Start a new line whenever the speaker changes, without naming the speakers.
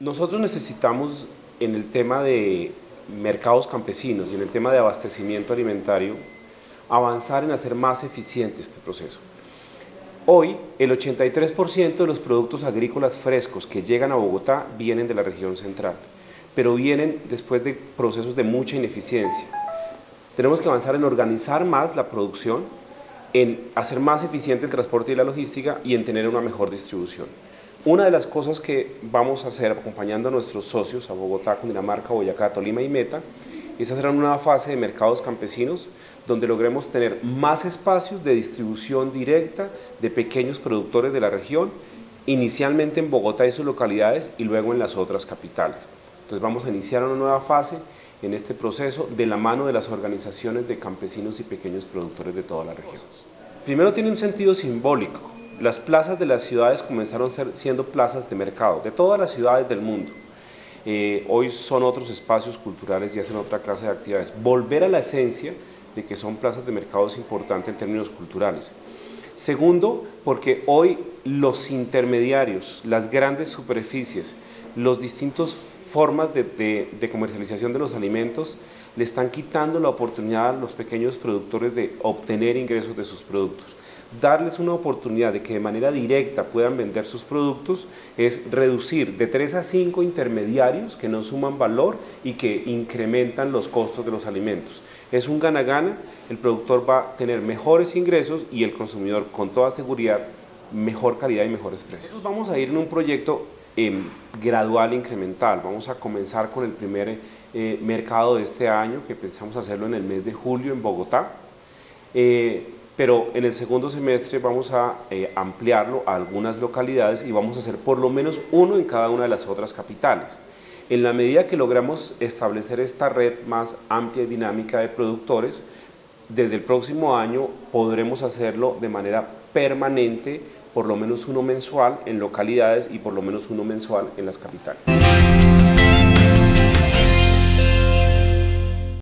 Nosotros necesitamos en el tema de mercados campesinos y en el tema de abastecimiento alimentario avanzar en hacer más eficiente este proceso. Hoy, el 83% de los productos agrícolas frescos que llegan a Bogotá vienen de la región central, pero vienen después de procesos de mucha ineficiencia. Tenemos que avanzar en organizar más la producción, en hacer más eficiente el transporte y la logística y en tener una mejor distribución. Una de las cosas que vamos a hacer acompañando a nuestros socios a Bogotá, Cundinamarca, Boyacá, Tolima y Meta es hacer una fase de mercados campesinos donde logremos tener más espacios de distribución directa de pequeños productores de la región, inicialmente en Bogotá y sus localidades y luego en las otras capitales. Entonces vamos a iniciar una nueva fase en este proceso de la mano de las organizaciones de campesinos y pequeños productores de toda la región. Primero tiene un sentido simbólico, las plazas de las ciudades comenzaron siendo plazas de mercado, de todas las ciudades del mundo. Eh, hoy son otros espacios culturales y hacen otra clase de actividades. Volver a la esencia de que son plazas de mercado es importante en términos culturales. Segundo, porque hoy los intermediarios, las grandes superficies, los distintos formas de, de, comercialización de los alimentos le están quitando la oportunidad a los pequeños productores de obtener ingresos de sus productos darles una oportunidad de que de manera directa puedan vender sus productos es reducir de 3 a 5 intermediarios que no suman valor y que incrementan los costos de los alimentos. Es un gana-gana, el productor va a tener mejores ingresos y el consumidor con toda seguridad mejor calidad y mejores precios. Vamos a ir en un proyecto em, gradual incremental, vamos a comenzar con el primer eh, mercado de este año que pensamos hacerlo en el mes de julio en Bogotá. Eh, pero en el segundo semestre vamos a eh, ampliarlo a algunas localidades y vamos a hacer por lo menos uno en cada una de las otras capitales. En la medida que logramos establecer esta red más amplia y dinámica de productores, desde el próximo año podremos hacerlo de manera permanente, por lo menos uno mensual en localidades y por lo menos uno mensual en las capitales.